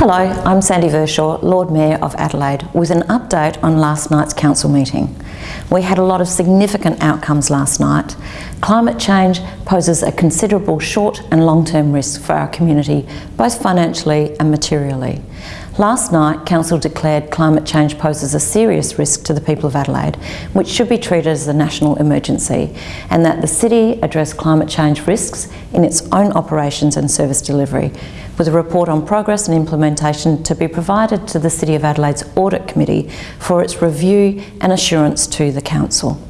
Hello, I'm Sandy Verschoor, Lord Mayor of Adelaide, with an update on last night's council meeting. We had a lot of significant outcomes last night. Climate change poses a considerable short and long-term risk for our community, both financially and materially. Last night, Council declared climate change poses a serious risk to the people of Adelaide, which should be treated as a national emergency, and that the City address climate change risks in its own operations and service delivery, with a report on progress and implementation to be provided to the City of Adelaide's Audit Committee for its review and assurance to the Council.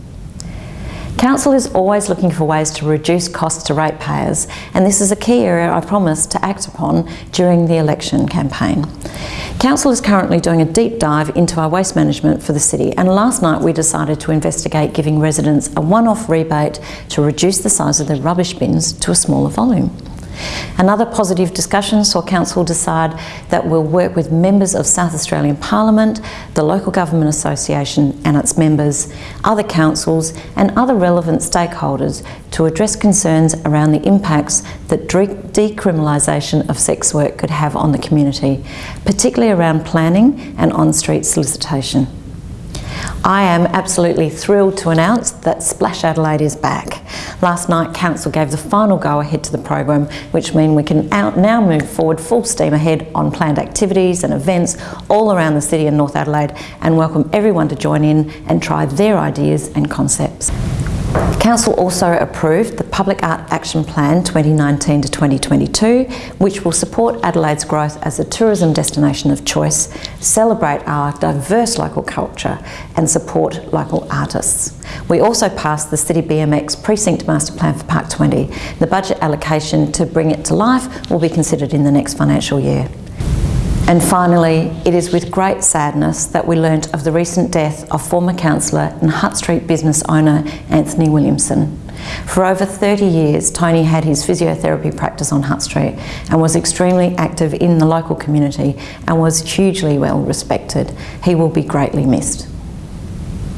Council is always looking for ways to reduce costs to ratepayers and this is a key area I promised to act upon during the election campaign. Council is currently doing a deep dive into our waste management for the city and last night we decided to investigate giving residents a one-off rebate to reduce the size of their rubbish bins to a smaller volume. Another positive discussion saw Council decide that we'll work with members of South Australian Parliament, the Local Government Association and its members, other councils and other relevant stakeholders to address concerns around the impacts that decriminalisation of sex work could have on the community, particularly around planning and on-street solicitation. I am absolutely thrilled to announce that Splash Adelaide is back. Last night Council gave the final go ahead to the program which means we can now move forward full steam ahead on planned activities and events all around the city and North Adelaide and welcome everyone to join in and try their ideas and concepts. Council also approved the Public Art Action Plan 2019 to 2022, which will support Adelaide's growth as a tourism destination of choice, celebrate our diverse local culture and support local artists. We also passed the City BMX Precinct Master Plan for Park 20. The budget allocation to bring it to life will be considered in the next financial year. And finally, it is with great sadness that we learnt of the recent death of former councillor and Hutt Street business owner Anthony Williamson. For over 30 years, Tony had his physiotherapy practice on Hutt Street and was extremely active in the local community and was hugely well respected. He will be greatly missed.